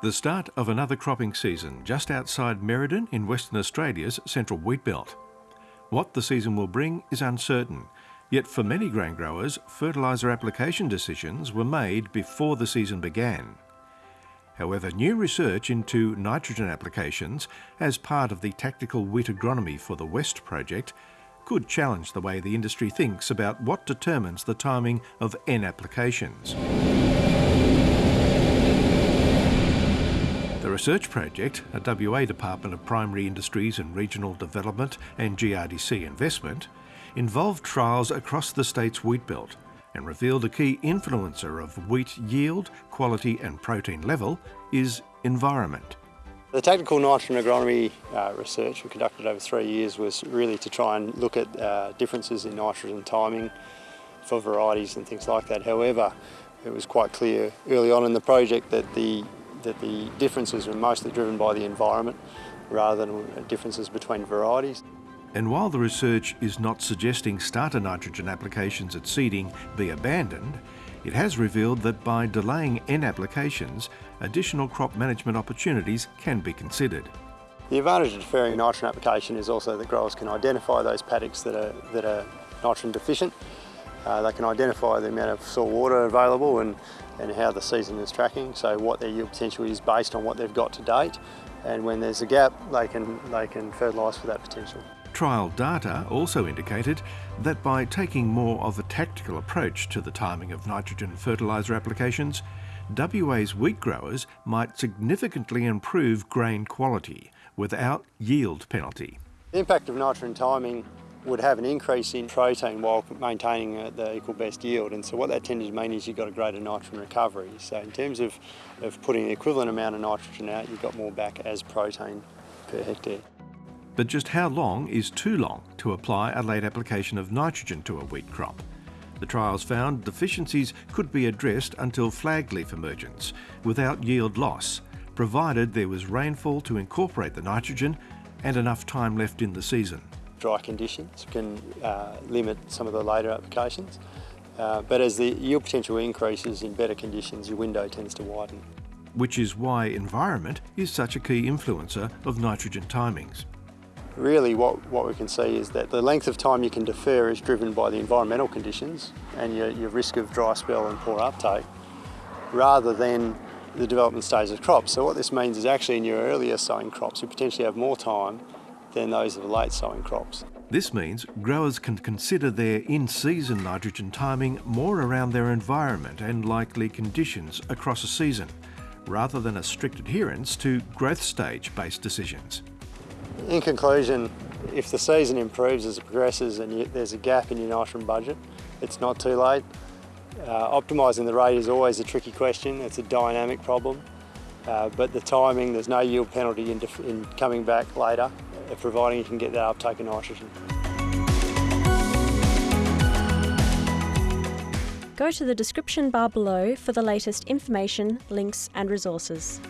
The start of another cropping season just outside Merredin in Western Australia's central wheat belt. What the season will bring is uncertain, yet for many grain growers, fertiliser application decisions were made before the season began. However, new research into nitrogen applications as part of the Tactical Wheat Agronomy for the West project could challenge the way the industry thinks about what determines the timing of N applications. Research project, a WA Department of Primary Industries and Regional Development and GRDC investment, involved trials across the state's wheat belt and revealed a key influencer of wheat yield, quality and protein level is environment. The technical nitrogen agronomy uh, research we conducted over three years was really to try and look at uh, differences in nitrogen timing for varieties and things like that. However, it was quite clear early on in the project that the that the differences were mostly driven by the environment rather than differences between varieties. And while the research is not suggesting starter nitrogen applications at seeding be abandoned, it has revealed that by delaying N applications, additional crop management opportunities can be considered. The advantage of deferring nitrogen application is also that growers can identify those paddocks that are, that are nitrogen deficient. Uh, they can identify the amount of soil water available and and how the season is tracking, so what their yield potential is based on what they've got to date, and when there's a gap, they can, they can fertilise for that potential. Trial data also indicated that by taking more of a tactical approach to the timing of nitrogen fertiliser applications, WA's wheat growers might significantly improve grain quality without yield penalty. The impact of nitrogen timing would have an increase in protein while maintaining uh, the equal best yield. And so what that tended to mean is you've got a greater nitrogen recovery. So in terms of, of putting the equivalent amount of nitrogen out, you've got more back as protein per hectare. But just how long is too long to apply a late application of nitrogen to a wheat crop? The trials found deficiencies could be addressed until flag leaf emergence without yield loss, provided there was rainfall to incorporate the nitrogen and enough time left in the season dry conditions can uh, limit some of the later applications. Uh, but as the yield potential increases in better conditions, your window tends to widen. Which is why environment is such a key influencer of nitrogen timings. Really what, what we can see is that the length of time you can defer is driven by the environmental conditions and your, your risk of dry spell and poor uptake, rather than the development stage of crops. So what this means is actually in your earlier sowing crops, you potentially have more time than those of late sowing crops. This means growers can consider their in-season nitrogen timing more around their environment and likely conditions across a season, rather than a strict adherence to growth stage based decisions. In conclusion, if the season improves as it progresses and you, there's a gap in your nitrogen budget, it's not too late. Uh, optimising the rate is always a tricky question, it's a dynamic problem. Uh, but the timing, there's no yield penalty in, in coming back later providing you can get that uptake of nitrogen. Go to the description bar below for the latest information, links and resources.